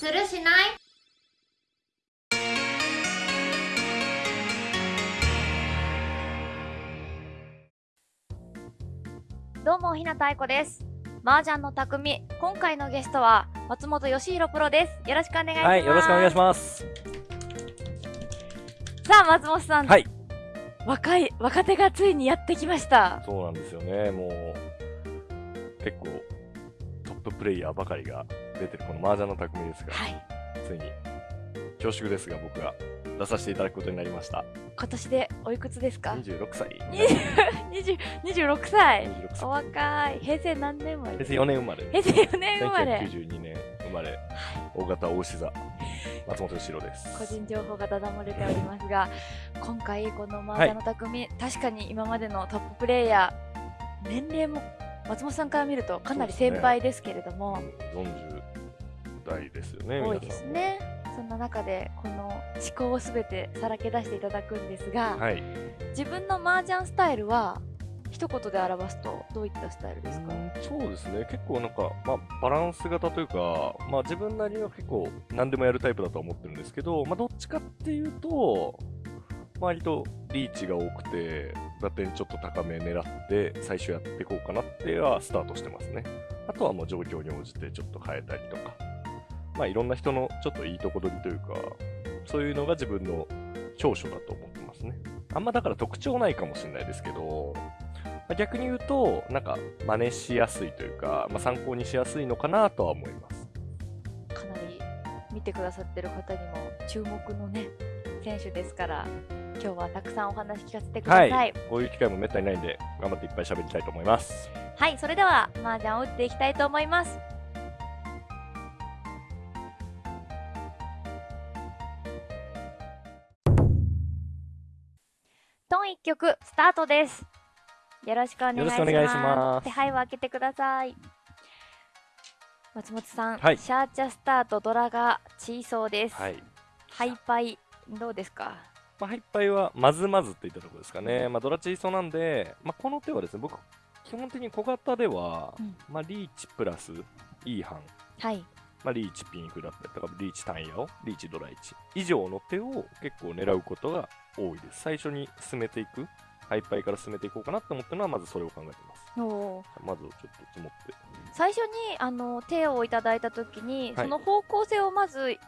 するしない？どうもひなた愛子です。麻雀の匠今回のゲストは松本義弘プロです。よろしくお願いします。はい、よろしくお願いします。さあ松本さん、はい、若い若手がついにやってきました。そうなんですよね。もう、結構、トッププレイヤーばかりが出てるこの麻雀の匠ですが、はい。ついに、恐縮ですが僕が出させていただくことになりました。今年でおいくつですか？26歳。20 26歳。26お歳。若い。平成何年生まれ？平成4年生まれ。平成4年生まれ。1992年生まれ、大型大志座、松本義郎です。個人情報がだだ漏れておりますが 今回この麻雀の匠、確かに今までのトッププレイヤー年齢も松本さんから見るとかなり先輩ですけれども、40代ですよね、多い。ですねそんな中でこの思考をすべてさらけ出していただくんですが、はい。自分の麻雀スタイルは一言で表すとどういったスタイルですか、うんそうですね、結構なんか、まあ、バランス型というか、まあ、自分なりには結構何でもやるタイプだとは思ってるんですけど、まあ、どっちかっていうと、割とリーチが多くて、打点ちょっと高め狙って、最初やっていこうかなってはスタートしてますね。あとはもう状況に応じてちょっと変えたりとか、まあ、いろんな人のちょっといいとこ取りというか、そういうのが自分の長所だと思ってますね。あんまだから特徴ないかもしれないですけど、まあ逆に言うと、なんか真似しやすいというか、まあ、参考にしやすいのかなとは思います。かなり見てくださってる方にも注目のね選手ですから今日はたくさんお話聞かせてください、はい。こういう機会もめったにないんで、頑張っていっぱい喋りたいと思います。はい、それでは麻雀を打っていきたいと思います。曲スタートです。よろしくお願いします。手配を開けてください。松本さん、はいシャーチャスタートドラが小そうです。はい。ハイパイどうですか？まあ、ハイパイはまずまずっていったところですかね。まあ、ドラチーソなんで、まあ、この手はですね、僕、基本的に小型では、うんまあ、リーチプラス E 班、はい。まあ、リーチピンフだったりとか、リーチ単ヤを、リーチドラ1以上の手を結構狙うことが多いです。最初に進めていく、ハイパイから進めていこうかなって思ってるのは、まずそれを考えてます。まずちょっと積もって。最初にあの手をいただいたときに、はいその方向性をまずい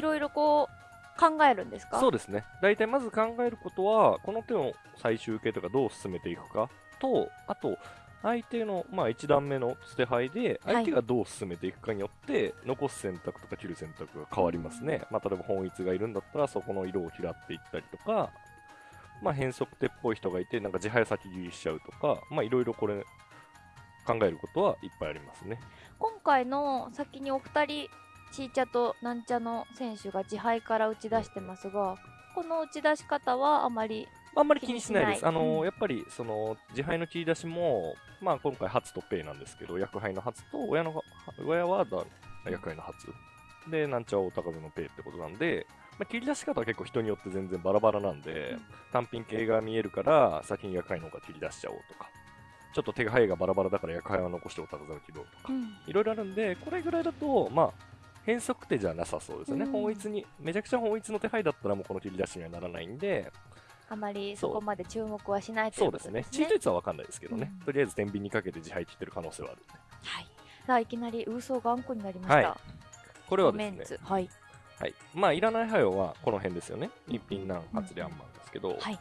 ろいろこう考えるんですか？そうですね。大体まず考えることは、この手の最終形とかどう進めていくかと、あと、相手の、まあ、1段目の捨て牌で、はい相手がどう進めていくかによって、残す選択とか切る選択が変わりますね。まあ、例えば本一がいるんだったら、そこの色を嫌っていったりとか、まあ、変則手っぽい人がいて、なんか自敗先切りしちゃうとか、まあ、いろいろこれ、考えることはいっぱいありますね。今回の先にお二人チーチャとなんちゃの選手が自敗から打ち出してますがこの打ち出し方はあまりあんまり気にしないです。あのうんやっぱり、その、自敗の切り出しも、まあ、今回、初とペイなんですけど、役杯の初と、親の、親はだ役杯の初。で、なんちゃお高めのペイってことなんで、まあ、切り出し方は結構人によって全然バラバラなんで、うん単品系が見えるから、先に役杯の方が切り出しちゃおうとか、ちょっと手が早いがバラバラだから役杯は残してお高め切ろうとか、いろいろあるんで、これぐらいだと、まあ、変則手じゃなさそうですよね。うん本一に、めちゃくちゃ本一の手配だったらもうこの切り出しにはならないんで、あまりそそう。こまで注目はしないといそううですね。ことです。ね。チート率は分かんないですけどね、うん。とりあえず天秤にかけて自敗切ってる可能性はある。はい。さあいきなりウーソー頑固になりました、はい。これはですね、ンツ。はい。はい、まあ、いらない配慮はこの辺ですよね。一品何発リャンマンですけど、はい。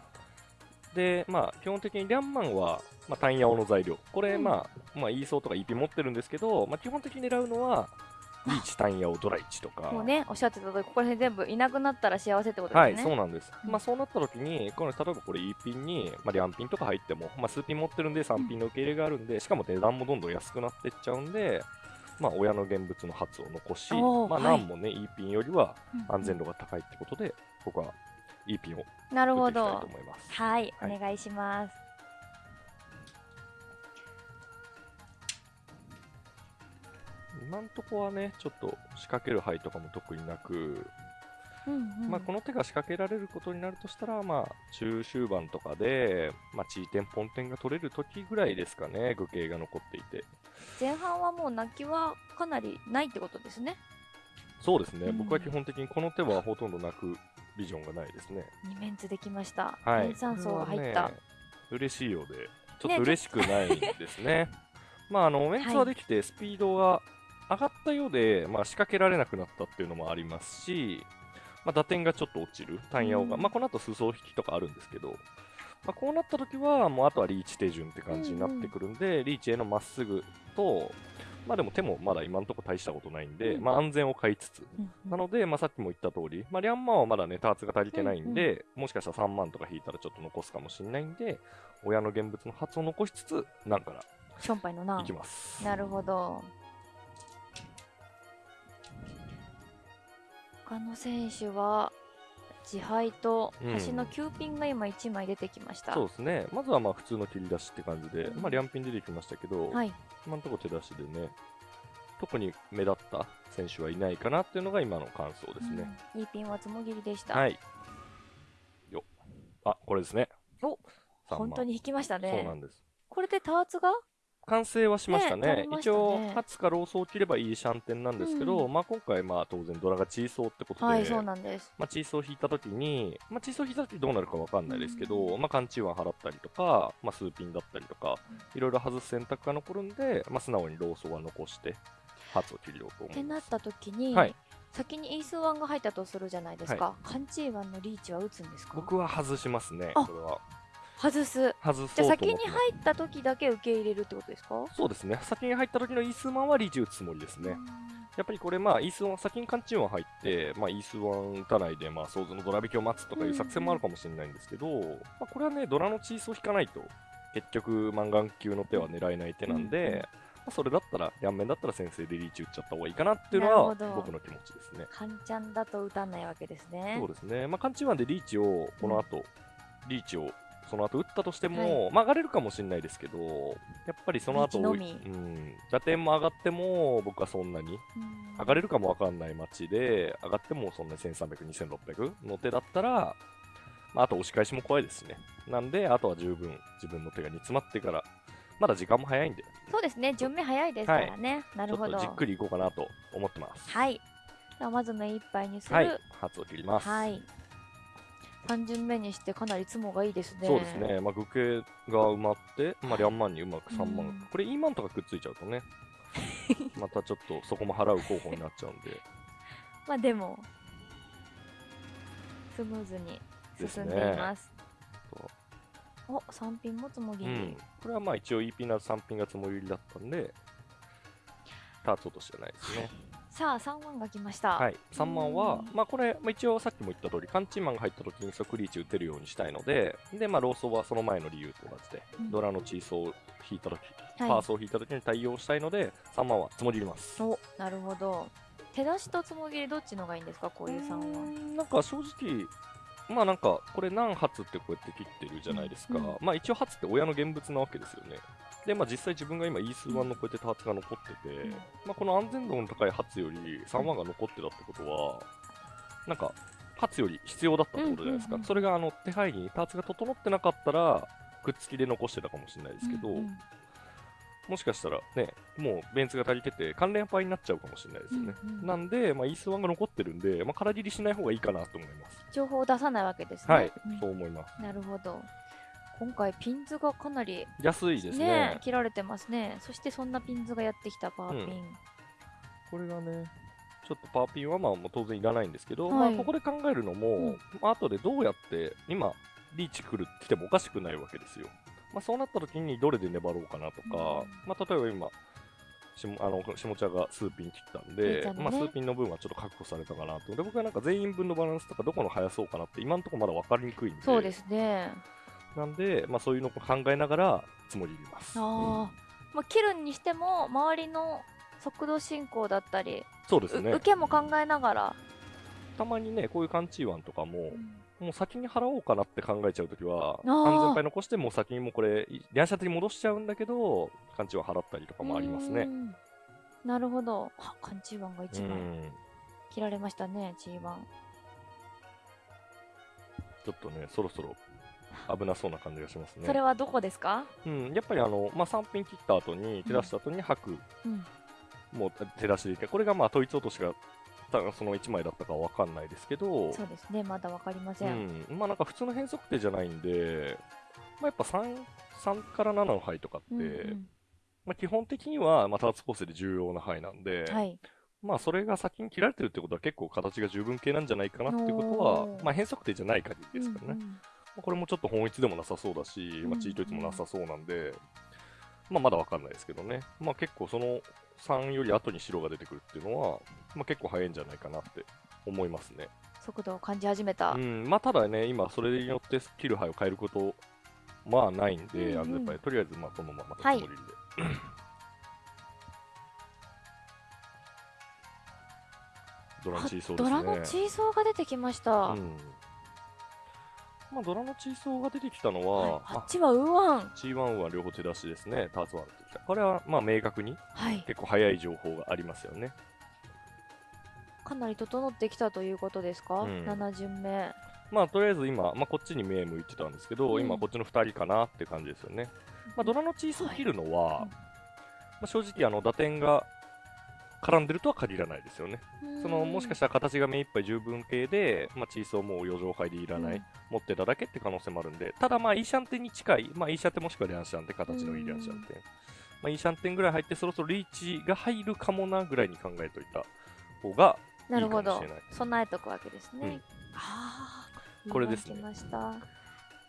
で、まあ、基本的にリャンマンは、まあ、単ヤオの材料。これ、うん。まあ、まあ、イーソーとか EP 持ってるんですけど、まあ、基本的に狙うのは、リーチ単ヤオドラ1とか。もうねおっしゃってた通りここら辺全部いなくなったら幸せってことはい、ですねそうなんです。うん。まあ、そうなった時に、これ、例えばこれ E ピンに、まあ、リャンピンとか入っても、まあ、数ピン持ってるんで3ピンの受け入れがあるんで、しかも値段もどんどん安くなっていっちゃうんで、まあ、親の現物の発を残し、まあ、何もね、E ピンよりはうん安全度が高いってことで、僕は E ピンをなるほど。はい。お願いします今んとこはね、ちょっと仕掛ける牌とかも特になく、うんうんまあ、この手が仕掛けられることになるとしたら、まあ、中終盤とかで、まあ、チーテン、ポンテンが取れる時ぐらいですかね、具形が残っていて。前半はもう泣きはかなりないってことですねそうですね、うん僕は基本的にこの手はほとんどなくビジョンがないですね。二面図できました。はい。塩酸素が入った。ね嬉しいようで、ちょっと嬉しくないですね。まあ、あの、メンツはできて、スピードが上がったようで、まあ、仕掛けられなくなったっていうのもありますし、まあ、打点がちょっと落ちる、単ヤオが、うん。まあ、この後、裾引きとかあるんですけど、まあ、こうなった時は、もうあとはリーチ手順って感じになってくるんで、リーチへのまっすぐと、まあでも手もまだ今のところ大したことないんで、うん。まあ安全を買いつつ、うんうん。なので、まあ、さっきも言った通り、まあ、リャンマンはまだね、ターツが足りてないんで、もしかしたら3万とか引いたらちょっと残すかもしれないんで、親の現物の発を残しつつ、なんからションパイのな。いきます。なるほど。他の選手は自敗とうん端の9ピンが今1枚出てきました。そうですね。まずはまあ普通の切り出しって感じで、うんまあ、リャンピン出てきましたけど、はい。今のところ手出しでね、特に目立った選手はいないかなっていうのが今の感想ですね。うんいいピンはつもぎりでした。はい。よあ、これですね。お3万本当に引きましたね。そうなんです。これでターツが？完成はしましたね。ねたね一応、ハツかローソを切ればいいシャンテンなんですけど、うんまあ今回、まあ当然ドラがチーソーってことで、はい、そうなんです。まあ、チーソー引いたときに、まあ、チーソー引いたときどうなるかわかんないですけど、うまあ、缶チーワン払ったりとか、まあ、数ピンだったりとか、いろいろ外す選択が残るんで、まあ、素直にローソーは残して、ハツを切りようと思います。ってなった時に、はい先にイースワンが入ったとするじゃないですか。カンチーワンのリーチは打つんですか？僕は外しますね、あこれは。外す。外じゃあ先に入った時だけ受け入れるってことですか？そうですね。先に入った時のイースワンはリーチ打つつもりですね。やっぱりこれ、まあ、イースワン、先にカンチン入って、まあ、イースワン打たないで、まあ、想像のドラ引きを待つとかいう作戦もあるかもしれないんですけど、まあ、これはね、ドラのチーソー引かないと、結局、マンガン級の手は狙えない手なんで、うんうんまあ、それだったら、両面だったら先生でリーチ打っちゃった方がいいかなっていうのは僕の気持ちですね。カンちゃんだと打たないわけですね。そうですね。まあ、カンチーワンでリーチを、この後、リーチを、その後打ったとしても、まあ、上がれるかもしれないですけど、やっぱりその後、のみうん、打点も上がっても、僕はそんなにうん上がれるかもわかんない街で、上がってもそんなに1300、2600の手だったら、まあ、あと押し返しも怖いですしね。なんで、あとは十分自分の手が煮詰まってから、まだ時間も早いんで、そうですね、順目早いですからね。なるほど。じっくりいこうかなと思ってます。はい。ではまず目いっぱいにする。はい、初を切ります。はい。3巡目にしてかなりツモがいいですね。そうですね、まあ、具形が埋まって、まあ、リャンマンにうまく3万、うん。これ E マンとかくっついちゃうとね、またちょっとそこも払う候補になっちゃうんで、まあでも、スムーズに進んでいます。そうお、3ピンもつもぎり。うん、これはまあ一応 EP な3ピンがつもりだったんで、ターツ落としじゃないですね。さあ、3万が来ました。はい、3万はうん、まあこれ、まあ、一応さっきも言った通り、カンチーマンが入った時に即リーチ打てるようにしたいので、で、まあローソーはその前の理由と同じで、うんドラのチーソーを引いた時、はいパーソーを引いた時に対応したいので、3万はつもります。お、なるほど。手出しとつもぎりどっちのがいいんですか？こういう3うーは。んなんか正直、まあなんか、これ何発ってこうやって切ってるじゃないですか。うんうんまあ一応発って親の現物なわけですよね。で、まあ実際自分が今 E 数1のこうやってターツが残ってて、うんまあこの安全度の高い発より3万が残ってたってことは、なんか、発より必要だったってことじゃないですか。それがあの手配にターツが整ってなかったら、くっつきで残してたかもしれないですけど、うんうんもしかしたらね、もうベンツが足りてて、関連パイになっちゃうかもしれないですよね。うんうんなんで、まあ、イースワンが残ってるんで、まあ、空切りしない方がいいかなと思います。情報を出さないわけですね。はい、うんそう思います。なるほど。今回ピンズがかなり安いですね。ね切られてますね。そしてそんなピンズがやってきたパーピン。これがね、ちょっとパーピンはまあもう当然いらないんですけど、はいまあ、ここで考えるのも、うんまあ後でどうやって、今、リーチ来る来てもおかしくないわけですよ。まあ、そうなった時にどれで粘ろうかなとか、うんまあ、例えば今、下あの下茶が数ピン切ったんで、ねまあ、数ピンの分はちょっと確保されたかなと。で、僕はなんか全員分のバランスとかどこの速そうかなって今のところまだ分かりにくいんで、そうですね。なんで、まあ、そういうのを考えながら積もり入れます。ああ。まあ、切るにしても周りの速度進行だったり、そうですねう受。けも考えながら、たまにね、こういうカンチーワンとかも、うんもう先に払おうかなって考えちゃうときは、安全牌残して、もう先にもうこれ、リャンシャテに戻しちゃうんだけど、カンチーワン払ったりとかもありますね。うんなるほど。あ、カンチーワンがう1枚ん。切られましたね、G1。ちょっとね、そろそろ危なそうな感じがしますね。それはどこですか？うん、やっぱりあの、まあ、3ピン切った後に、手出した後に吐く、うん。もう手出しでいて、これがまあ、統一落としがたその1枚だったかわかんないですけど、そうですねまだわかりません、うん、まあなんか普通の変則手じゃないんで、まあ、やっぱ 3, 3から7の牌とかって、うんうん。まあ、基本的には、まあ、ターツ構成で重要な牌なんで、はい。まあそれが先に切られてるってことは結構形が十分形なんじゃないかなっていうことはまあ、変則手じゃない限りですからね。うんうん。まあこれもちょっと本一でもなさそうだし、まあ、チート率もなさそうなんで、まあまだわかんないですけどね。まあ結構その3より後に白が出てくるっていうのは、まあ結構早いんじゃないかなって思いますね。速度を感じ始めた、うん、まあただね、今それによって切る牌を変えること、まあないんで、うんうん安全牌、とりあえずまあこのままはいつもりで。ドラのチーソーね。ドラのチーソーが出てきました、うん。まあドラのチーソーが出てきたのは、はい、あまっちはウーワン。あ、G1 は両方手出しですね、ターツ1出てきた。これはまあ明確にはい。結構早い情報がありますよね。かなり整ってきたということですか、うん。7巡目。まあとりあえず今、まあ、こっちに目向いてたんですけど、うん。今こっちの2人かなって感じですよね。まあ、ドラのチーソーを切るのは、はい。まあ、正直あの打点が絡んでるとは限らないですよね。そのもしかしたら形が目いっぱい十分形で、まあ、チーソーもう余剰杯でいらない、うん。持ってただけって可能性もあるんで、ただまあ、イーシャンテンに近い、まあ、イーシャンテンもしくはリャンシャンテン、形のいいリャンシャンテン。まあ、イーシャンテンぐらい入って、そろそろリーチが入るかもなぐらいに考えといた方がいないるほどかもしれない。備えとくわけですね、うん。ああこれですね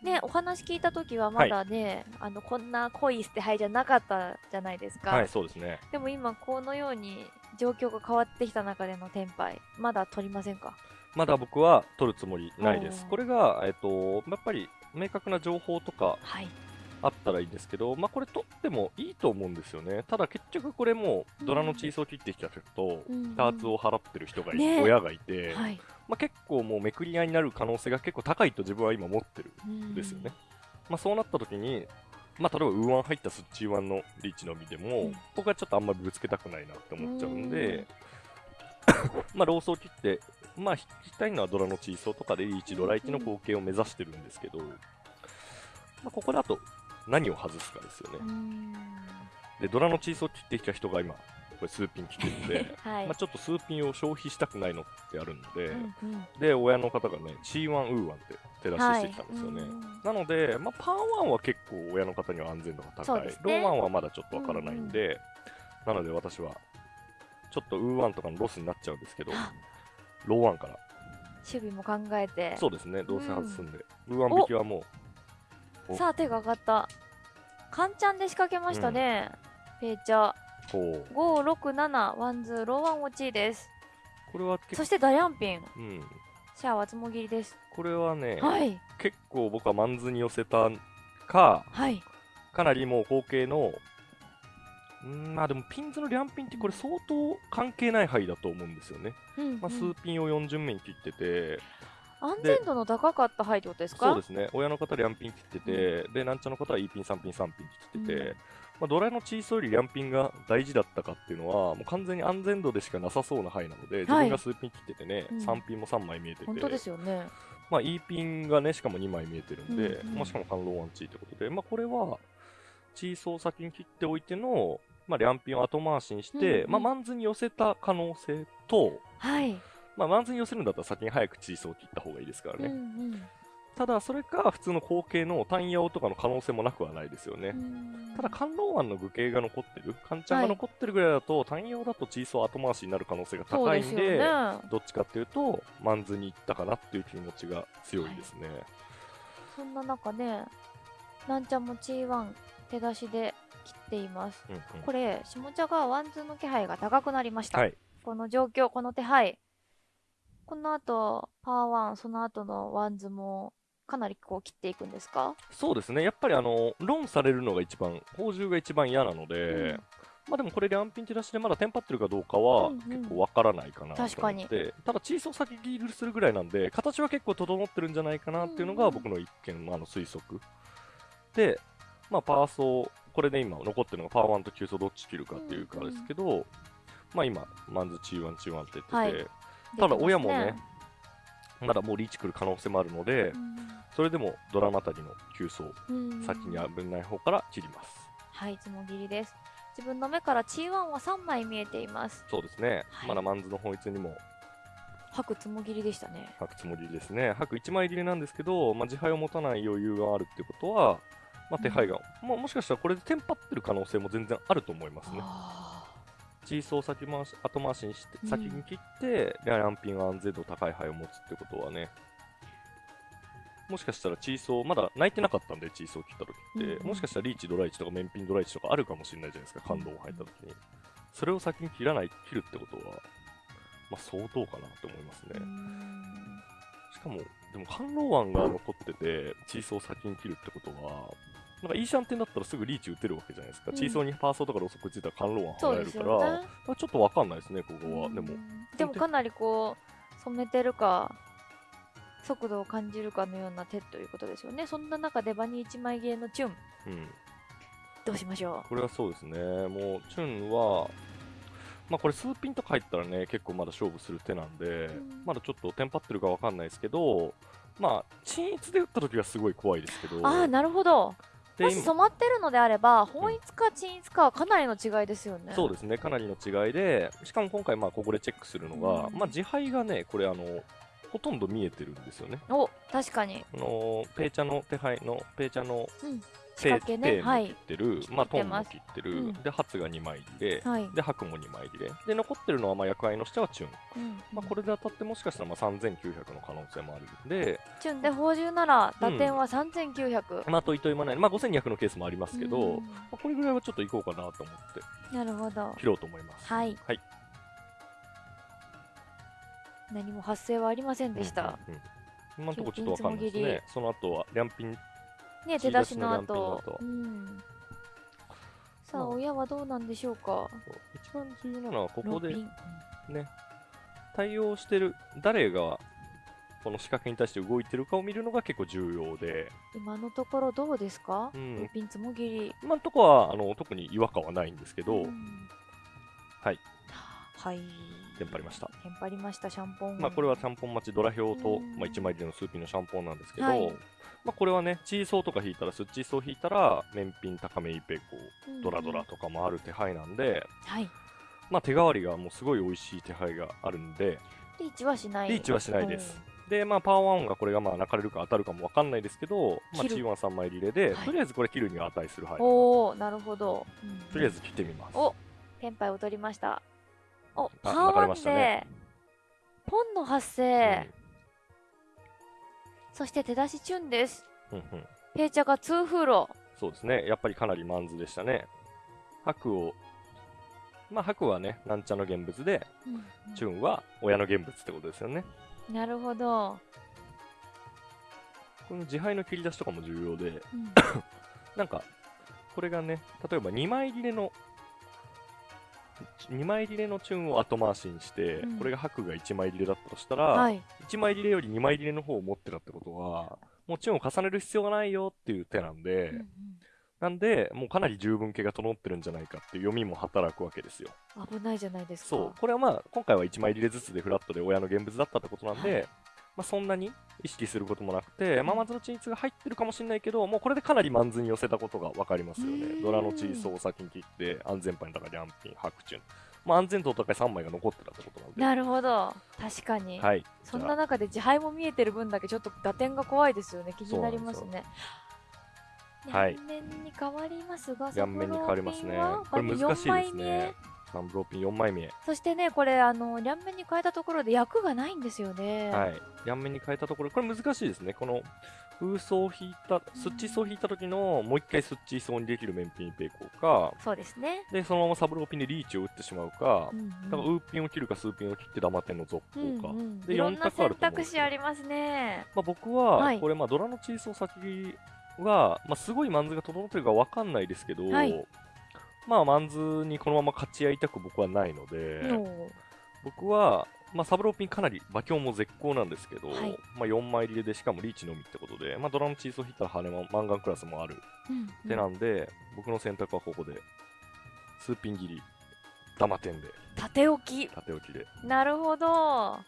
ねお話聞いた時はまだね、あのこんな濃い捨て牌じゃなかったじゃないですか、はい、そうですね。でも今このように状況が変わってきた中でのテンパイまだ取りませんか？まだ僕は取るつもりないです。これが、えっと、やっぱり明確な情報とかはい。あったらいいんですけど、まあ、これ取ってもいいと思うんですよね。ただ結局これもうんドラのチーソーを切ってきた人と、うん。ターツを払ってる人がい、ね。親がいて、はいまあ、結構もうめくり合いになる可能性が結構高いと自分は今持ってるうんんですよね。まあ、そうなった時に、まあ、例えばウーワン入ったスッチーワンのリーチのみでも、うん僕はちょっとあんまりぶつけたくないなって思っちゃうんで、まあローソー切って、まあ引きたいのはドラのチーソーとかでリーチドラ1の後継を目指してるんですけど、まあ、ここであと何を外すかですよね。うんで、ドラのチーソー切ってきた人が今、これ数ピン切ってるんで、はい、まあちょっと数ピンを消費したくないのってあるんで、うんうん。で、親の方がね、チーワン、ウーワンって手出ししてきたんですよね。はいうん。なので、まあ、パーワンは結構親の方には安全度が高い、ね。ローワンはまだちょっとわからないんで、なので私はちょっとウーワンとかのロスになっちゃうんですけど、あ。ローワンから、守備も考えて。そうですね、どうせ外すんで、ウーワンお引きはもう、お。さあ手が上がった。カンチャンで仕掛けましたね、ペイチャこう、567ワンズローワン落ちです。これはそしてダヤンピン。うん、シャアはつもぎりです。これはね、はい。結構僕はマンズに寄せたか、はい。かなりもう後継の、うんまあでもピンズのリャンピンってこれ相当関係ない範囲だと思うんですよね。うんうん。まあ、数ピンを4巡目に切ってて、安全度の高かった牌ってことですか？そうですね、親の方、リャンピン切ってて、で、なんちゃの方は E ピン、3ピン、3ピン切ってて、うんまあ、ドラのチーソーよりリャンピンが大事だったかっていうのは、もう完全に安全度でしかなさそうな牌なので、自分が数ピン切っててね、うん。3ピンも3枚見えてて、本当ですよね。まあ、E ピンがね、しかも2枚見えてるんで、うんうん。まあ、しかも反論ワンチーってことで、まあ、これは、チーソー先に切っておいての、まあ、リャンピンを後回しにして、うんうん。まあ、マンズに寄せた可能性と、はい、まあ、マンズに寄せるんだったら先に早くチーソーを切った方がいいですからね。うんただ、それか普通の後継の単ヤオとかの可能性もなくはないですよね。うん。ただ、観音湾の具形が残ってる、カンちゃんが残ってるぐらいだと、単ヤオだとチーソー後回しになる可能性が高いんで、どっちかっていうと、マンズに行ったかなっていう気持ちが強いですね。そんな中ねなんちゃんも G1 手出しで切っています。うんうん。これ下茶がワンズの気配が高くなりました、はい。この状況この手配。この後パーワンその後のワンズもかなりこう切っていくんですか？そうですね。やっぱりあの、ロンされるのが一番、放銃が一番嫌なので、うん。まあでもこれ、リャンピン手出しでまだテンパってるかどうかはうんうん。結構わからないかなと思って、確かに。ただ、チーソー先切りするぐらいなんで、形は結構整ってるんじゃないかなっていうのうんうん。が僕の一見、あの推測。で、まあ、パーソー、これで今残ってるのがパー1と9ソーどっち切るかっていうかですけど、まあ今、マンズ、チーワン、チーワンって言ってて、はい。ただ親もね、まだもうリーチ来る可能性もあるので、それでもドラマあたりの9層、ますねうん。先に危ない方から切ります。はいつもぎりです。自分の目から G1 は3枚見えています。そうですね、はい。まだマンズの本一にも。白つもぎりでしたね。白つもりですね。白1枚入れなんですけど、まあ、自敗を持たない余裕があるってことは、まあ、手配が、まあ、もしかしたらこれでテンパってる可能性も全然あると思いますね。あチーソー先回し後回しにしてうん。先に切って、ランピンが安全度高い牌を持つってことはねもしかしたらチーソーまだ泣いてなかったんでチーソー切った時って、うん。うんもしかしたらリーチドライチとかメンピンドライチとかあるかもしれないじゃないですか感動を入った時に、それを先に切らない切るってことはまあ相当かなと思いますね。ん。しかもでも観浪湾が残っててチーソーを先に切るってことはなんかイーシャンテンだったらすぐリーチ打てるわけじゃないですか、うんチーソーにパーソーとかロスコついたら観浪湾そうです離れるから、よね。まあちょっとわかんないですね、ここは。うんでも、でもかなりこう染めてるか速度を感じるかのような手ということですよね。そんな中でバニー1枚ゲーのチュンうん、どうしましょこれはそうですね。もう、チュンは、まあこれ数ピンとか入ったらね、結構まだ勝負する手なんで、んまだちょっとテンパってるかわかんないですけど、まあ、均一で打った時はすごい怖いですけど、う。ああなるほど。でもし染まってるのであれば本一か均一かはかなりの違いですよね。そうですね、かなりの違いで、しかも今回、まあここでチェックするのが、うんまあ自敗がね、これあの、ほとんど見えてるんですよね。お確かに。あのペイチャの手配の、ペイチャのうん。ペ仕掛けねペイも切はいってる、まあトンも切ってる、うんで、ハツが2枚入れ、はい。で、白も2枚入れ。で、残ってるのは、まあ、役割のしてはチュン。うんまあ、これで当たってもしかしたら、まあ、3900の可能性もあるんで、チュンで宝珠なら打点は3900。まあ、といといまない、まあ、5200のケースもありますけど、うんまあ、これぐらいはちょっといこうかなと思って、なるほど。切ろうと思います。はい。はい。何も発生はありませんでした。うんうんうん今のところちょっとわかんないです金ね。その後は、両ピン、ね、出し出しののランピンの後。後うん。さあ、まあ親はどうなんでしょうか？一番重要なのは、ここでね、対応してる、誰が、この仕掛けに対して動いてるかを見るのが結構重要で、今のところどうですか、うんロピンつもぎり。今のところはあの特に違和感はないんですけど、うんはい。はい。テンパりました。テンパりました、シャンポン。まあ、これはシャンポン待ちドラ表と、うんまあ、1枚でのスーピンのシャンポンなんですけど、はいまあ、これはね、チーソーとか引いたら、スッチーソー引いたら、面品高めイペコ、うんドラドラとかもある手配なんで、はい。まあ、手代わりがもうすごい美味しい手配があるんで、リーチはしない。リーチはしないです。で、まあ、パワー1がこれがまあ泣かれるか当たるかもわかんないですけど、まあ、ワン3枚リレーで、はいとりあえずこれ切るには値する牌。とおおなるほど。りあえず切ってみます。おテンパイを取りました。おパあ分かれーワンで、ましたねポンの発生、そして手出しチュンです。うんうんうんペイチャがツーフーロそうですね。やっぱりかなりマンズでしたね。白を、まあ白はね、なんちゃの現物で、チュンは親の現物ってことですよね。なるほど。この自敗の切り出しとかも重要で、うん なんか、これがね、例えば2枚入れの、2枚入れのチュンを後回しにして、うんこれが白が1枚入れだったとしたら、はい。1枚入れより2枚入れの方を持ってたってことは、もうチュンを重ねる必要がないよっていう手なんで、うんうんなんで、もうかなり十分形が整ってるんじゃないかっていう読みも働くわけですよ。危ないじゃないですか。そう、これはまあ、今回は1枚入れずつでフラットで親の現物だったってことなんで、はいまあ、そんなに意識することもなくて、まあ、まずの鎮一が入ってるかもしれないけど、もうこれでかなりマンズに寄せたことが分かりますよね。ドラのチーソーを先に切って、安全牌の中でアンピン、白チュン。まあ、安全度高い3枚が残ってたってことなんで。なるほど。確かに。はい。そんな中で自敗も見えてる分だけちょっと打点が怖いですよね。気になりますね。はい両面に変わりますが、両面に変わりますねこれ難しいですねバニ4枚目サンブローピン4枚目。そしてね、これ、あの、両面に変えたところで役がないんですよね。はい。両面に変えたところ、これ難しいですね。この、風層を引いた、スッチー層を引いた時の、もう一回スッチー層にできる面ピンペイコーか、そうですね。で、そのままサブローピンでリーチを打ってしまうか、うんうんだからウーピンを切るかスーピンを切ってダマ点の続行か。うんうんでいろんな四択ある選と思うんですよ択肢ありますね。まあ、僕は、はいこれまあドラのチーソー先は、まあ、すごいマンズが整ってるかわかんないですけど、はいまあマンズにこのまま勝ち合いたく僕はないので、の僕は、まあ、サブローピンかなり馬強も絶好なんですけど、はい。まあ、4枚入れでしかもリーチのみってことで、まあ、ドラのチーソー引いたら羽もマンガンクラスもあるうん手なんで、僕の選択はここでスーピン切りダマ点で。縦置き。縦置きで。なるほど。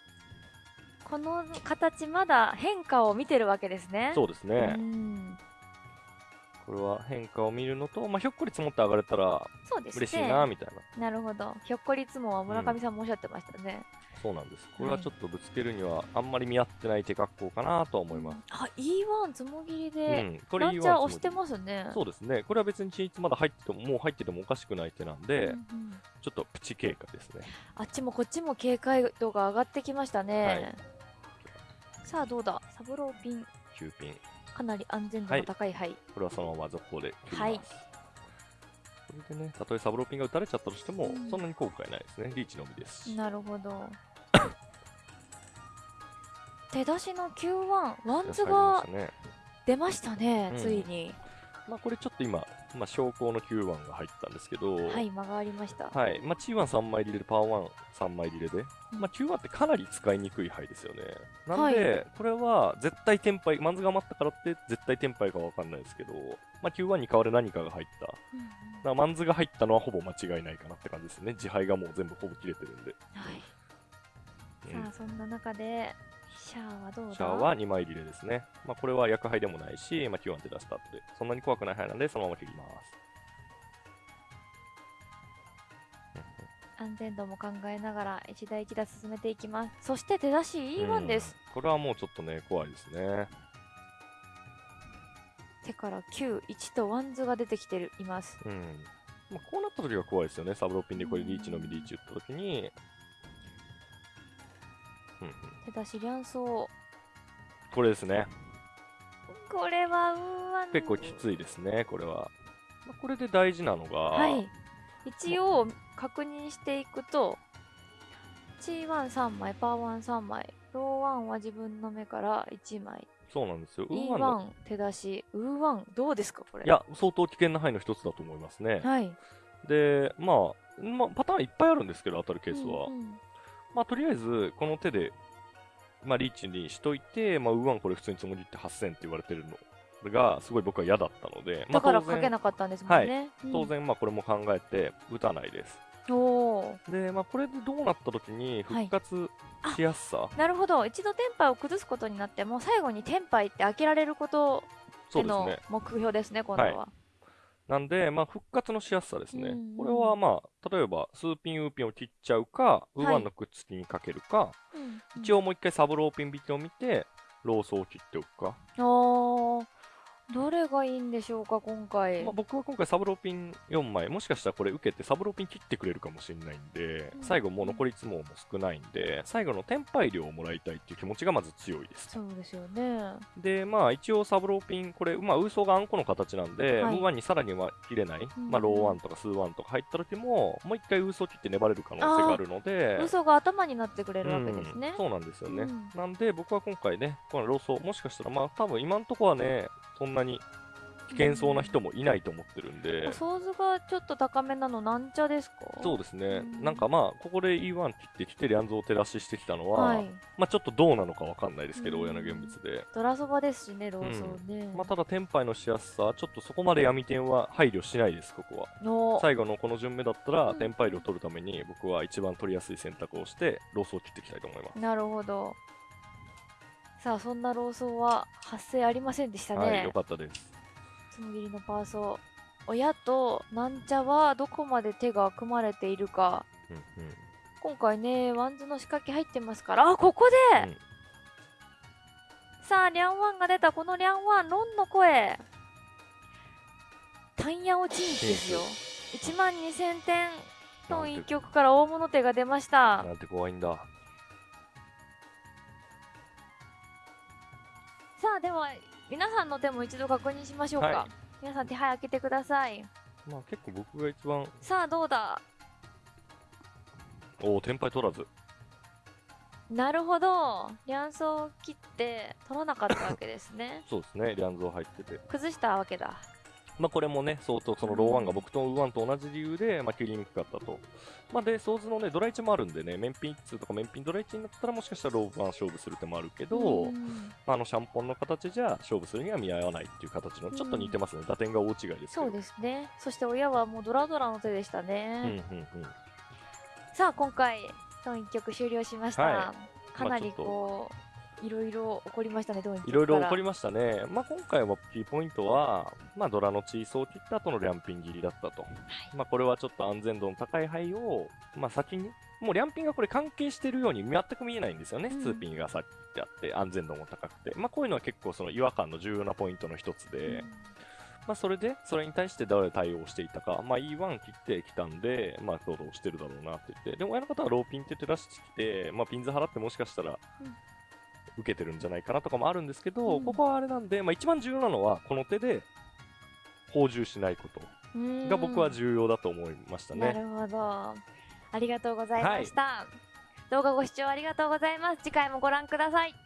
この形まだ変化を見てるわけですね。そうですね、うんこれは変化を見るのと、まあ、ひょっこり積もって上がれたらそうですね。嬉しいなみたいな、なるほど。ひょっこりつもは村上さんもおっしゃってましたね。そうなんです。これはちょっとぶつけるにはあんまり見合ってない手格好かなとは思います。あ E1 つもぎりで、うん、これランチャー押してすますね。そうですね。これは別に均一まだ入ってても、もう入っててもおかしくない手なんで、うんうんちょっとプチ経過ですね。あっちもこっちも警戒度が上がってきましたね。さあどうだ？サブローピン9ピン。かなり安全度の高い牌、これはそのまま続行で切ります。はいこれでね、たとえサブローピンが打たれちゃったとしても、うんそんなに後悔ないですね。リーチのみですし。なるほど 手出しの Q1 ワンズが。出ましたね、うんついにまあこれちょっと今、まあ昇降の Q1 が入ったんですけど、はい間がありました、はい。まあ T13 枚入れで、パワー13枚入れで、うんまあ Q1 ってかなり使いにくい牌ですよね。なんはで、これは絶対テンパイ、マンズが余ったからって絶対テンパイかわかんないですけど、まあ Q1 に代わる何かが入った。うんマンズが入ったのはほぼ間違いないかなって感じですね。自敗がもう全部ほぼ切れてるんで。はいうんさあそんな中でシャアはどうだ？シャアは2枚リレーですね。まあこれは薬杯でもないし、まあ Q1 って出した後で、そんなに怖くない牌なんで、そのまま切ります。安全度も考えながら一打一打進めていきますそして手出し E1 です、うんこれはもうちょっとね、怖いですね。手から91とワンズが出てきてるいますうん。まあ、こうなった時が怖いですよね。サブローピンでこれリーチのみリーチ打った時に。うんうん、手出し両走これですね。これはうーわん結構きついですね、これは。まあ、これで大事なのが、はい一応確認していくと G13 枚パーワン3枚ローワンは自分の目から1枚そうなんですよ。ウーワンの E1 手出しウーワンどうですかこれ？いや、相当危険な範囲の一つだと思いますね。はいで、まあ、まあ、パターンいっぱいあるんですけど、当たるケースは。うんうんまあ、とりあえず、この手で、まあ、リーチにしといて、まあ、ウーワンこれ普通につもりって8000って言われてるのが、すごい僕は嫌だったので、まあ、だから当然かけなかったんですもんね、うん。当然、まあ、これも考えて打たないです。で、まあ、これでどうなった時に復活しやすさ、なるほど。一度テンパイを崩すことになっても最後にテンパイって開けられることそうですでのね。目標ですね今度は、なんで、まあ、復活のしやすさですね。うんうんこれは、まあ、例えば、数ピン、ウーピンを切っちゃうか、ウーワンのくっつきにかけるか、うんうん一応もう一回サブローピン引きを見て、ローソを切っておくか。どれがいいんでしょうか今回、まあ、僕は今回サブローピン4枚、もしかしたらこれ受けてサブローピン切ってくれるかもしれないんで、うん。最後もう残りツモも少ないんで、最後のテンパイ料をもらいたいっていう気持ちがまず強いです。そうですよね。で、まあ一応サブローピン、これ、まあウーソーがあんこの形なんで、はい。ウーワンにさらには切れない、うんまあローワンとかスーワンとか入った時も、もう一回ウーソー切って粘れる可能性があるので、嘘が頭になってくれるわけですね。うん、そうなんですよね、うん。なんで僕は今回ねこのローソーもしかしたらまあ多分今のところはねそんなに危険そうな人もいないと思ってるんで、ソーズがちょっと高めなのなんちゃですか？そうですね、うん。なんかまあここで E1 切ってきてリャンゾー手出ししてきたのは、はい。まあちょっとどうなのかわかんないですけど、うん。親の現物で、ドラそばですしねローソーね、まあただテンパイのしやすさちょっとそこまで闇点は配慮しないですここは。の最後のこの順目だったら、うん。テンパイ量を取るために僕は一番取りやすい選択をしてローソーを切っていきたいと思います。なるほどさあそんなローソーは発生ありませんでしたね、はいよかったです。ツモ切りのパーソ親となんちゃはどこまで手が組まれているか。うんうん。今回ねワンズの仕掛け入ってますから。あここで、うん。さあリャンワンが出たこのリャンワンロンの声。タンヤオチンですよ。1万2000点の一曲から大物手が出ました。なんて怖いんださあでは皆さんの手も一度確認しましょうか、はい。皆さん手早開けてください。まあ結構僕が一番、さあどうだ？おお、テンパイ取らず。なるほど。両層切って取らなかったわけですね。そうですね、リャンゾー入ってて。崩したわけだまあこれもね、相当そのローワンが僕とウーワンと同じ理由で、まあ切りにくかったと。まあで、ソーズのね、ドラ1もあるんでね、面品1とか面品ドラ1になったらもしかしたらローワン勝負する手もあるけど、うんまああのシャンポンの形じゃ勝負するには見合わないっていう形の、ちょっと似てますね。打点が大違いですけど。そうですねそして親はもうドラドラの手でしたうんね、うんうん。さあ今回トン1曲終了しました、はかなりこいろいろ起こりましたね、どういろいろ起こりまましたね。まあ、今回はキーポイントは、まあ、ドラのチーソーを切った後のリャンピン切りだったと。まあ、これはちょっと安全度の高い灰を、まあ、先に、もうリャンピンがこれ関係してるように全く見えないんですよね。うんツーピンがさってあって、安全度も高くて。まあ、こういうのは結構その違和感の重要なポイントの一つで、まあ、それで、それに対してどう対応していたか、まあ、E1 切ってきたんで、まあ、堂々してるだろうなって言って、でも親の方はローピンって言って出してきて、まあ、ピンズ払ってもしかしたらうん、受けてるんじゃないかなとかもあるんですけど、うんここはあれなんで、まあ、一番重要なのは、この手で、放充しないことうんが僕は重要だと思いましたね。なるほど。ありがとうございました。動画ご視聴ありがとうございます。次回もご覧ください。